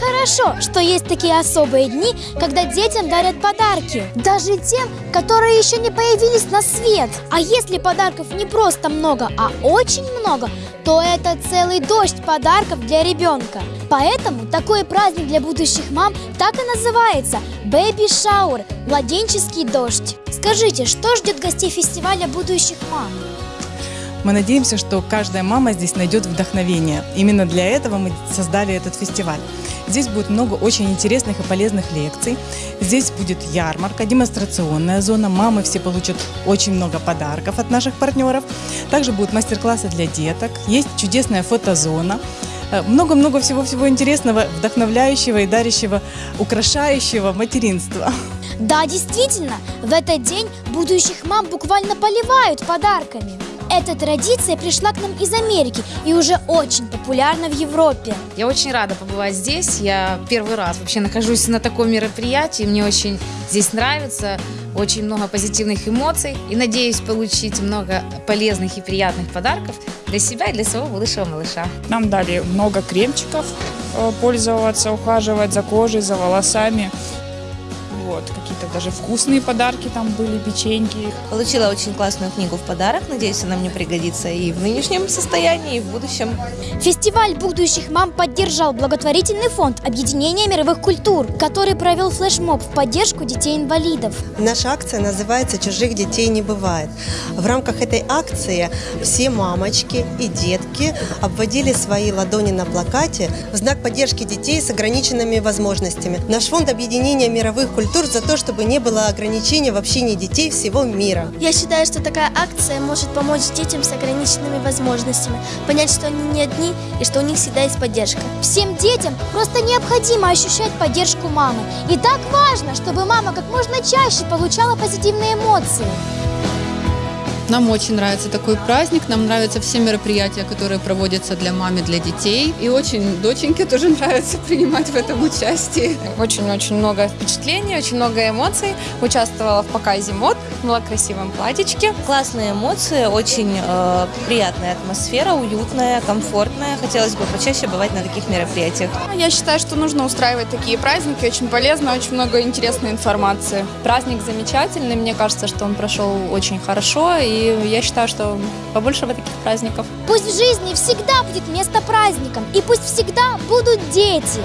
хорошо, что есть такие особые дни, когда детям дарят подарки. Даже тем, которые еще не появились на свет. А если подарков не просто много, а очень много, то это целый дождь подарков для ребенка. Поэтому такой праздник для будущих мам так и называется – Baby Shower – младенческий дождь. Скажите, что ждет гостей фестиваля будущих мам? Мы надеемся, что каждая мама здесь найдет вдохновение. Именно для этого мы создали этот фестиваль. Здесь будет много очень интересных и полезных лекций. Здесь будет ярмарка, демонстрационная зона. Мамы все получат очень много подарков от наших партнеров. Также будут мастер-классы для деток. Есть чудесная фотозона. Э, Много-много всего-всего интересного, вдохновляющего и дарящего, украшающего материнства. Да, действительно, в этот день будущих мам буквально поливают подарками. Эта традиция пришла к нам из Америки и уже очень популярна в Европе. Я очень рада побывать здесь. Я первый раз вообще нахожусь на таком мероприятии. Мне очень здесь нравится. Очень много позитивных эмоций. И надеюсь получить много полезных и приятных подарков для себя и для своего будущего малыша. Нам дали много кремчиков э, пользоваться, ухаживать за кожей, за волосами. Вот, какие-то даже вкусные подарки там были, печеньки. Получила очень классную книгу в подарок. Надеюсь, она мне пригодится и в нынешнем состоянии, и в будущем. Фестиваль будущих мам поддержал благотворительный фонд Объединения мировых культур, который провел флешмоб в поддержку детей-инвалидов. Наша акция называется «Чужих детей не бывает». В рамках этой акции все мамочки и детки обводили свои ладони на плакате в знак поддержки детей с ограниченными возможностями. Наш фонд объединения мировых культур за то, чтобы не было ограничений в общении детей всего мира. Я считаю, что такая акция может помочь детям с ограниченными возможностями, понять, что они не одни и что у них всегда есть поддержка. Всем детям просто необходимо ощущать поддержку мамы. И так важно, чтобы мама как можно чаще получала позитивные эмоции. Нам очень нравится такой праздник, нам нравятся все мероприятия, которые проводятся для мам и для детей. И очень доченьке тоже нравится принимать в этом участие. Очень-очень много впечатлений, очень много эмоций. Участвовала в показе мод, была в красивом платьичке. Классные эмоции, очень э, приятная атмосфера, уютная, комфортная. Хотелось бы почаще бывать на таких мероприятиях. Я считаю, что нужно устраивать такие праздники. Очень полезно, очень много интересной информации. Праздник замечательный. Мне кажется, что он прошел очень хорошо. Я считаю, что побольше бы таких праздников. Пусть в жизни всегда будет место праздникам, и пусть всегда будут дети.